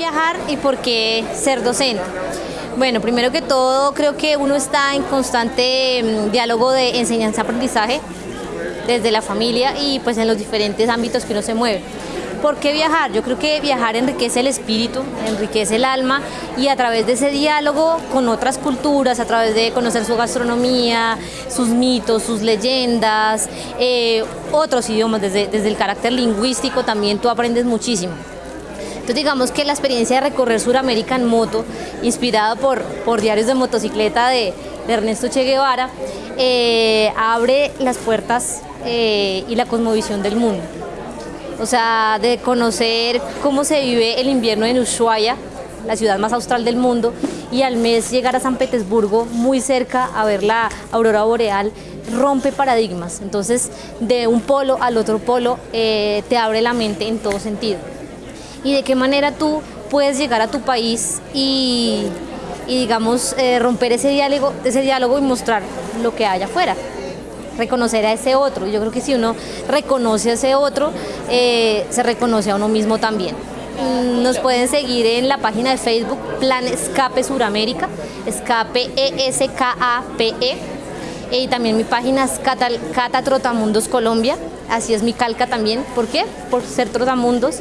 viajar y por qué ser docente? Bueno, primero que todo creo que uno está en constante mm, diálogo de enseñanza-aprendizaje desde la familia y pues en los diferentes ámbitos que uno se mueve. ¿Por qué viajar? Yo creo que viajar enriquece el espíritu, enriquece el alma y a través de ese diálogo con otras culturas, a través de conocer su gastronomía, sus mitos, sus leyendas, eh, otros idiomas, desde, desde el carácter lingüístico también tú aprendes muchísimo. Entonces digamos que la experiencia de recorrer Sudamérica en moto, inspirada por, por diarios de motocicleta de, Ernesto Che Guevara, eh, abre las puertas eh, y la cosmovisión del mundo o sea, de conocer cómo se vive el invierno en Ushuaia, la ciudad más austral del mundo, y al mes llegar a San Petersburgo, muy cerca, a ver la aurora boreal, rompe paradigmas. Entonces, de un polo al otro polo, eh, te abre la mente en todo sentido. Y de qué manera tú puedes llegar a tu país y, digamos, eh, romper ese diálogo, ese diálogo y mostrar lo que hay afuera reconocer a ese otro. Yo creo que si uno reconoce a ese otro, eh, se reconoce a uno mismo también. Mm, nos pueden seguir en la página de Facebook Plan Escape Suramérica, Escape E-S-K-A-P-E, y también mi página es Cata, Trotamundos Colombia, así es mi calca también. ¿Por qué? Por ser trotamundos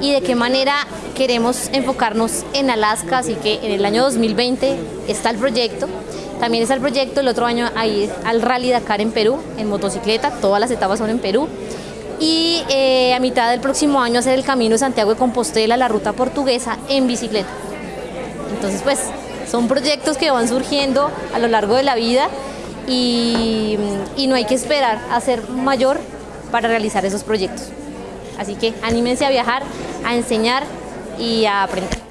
y de qué manera queremos enfocarnos en Alaska, así que en el año 2020 está el proyecto. También está el proyecto el otro año a ir al Rally Dakar en Perú, en motocicleta, todas las etapas son en Perú. Y eh, a mitad del próximo año hacer el camino Santiago de Compostela, la ruta portuguesa, en bicicleta. Entonces, pues, son proyectos que van surgiendo a lo largo de la vida y, no hay que esperar a ser mayor para realizar esos proyectos. Así que anímense a viajar, a enseñar y a aprender.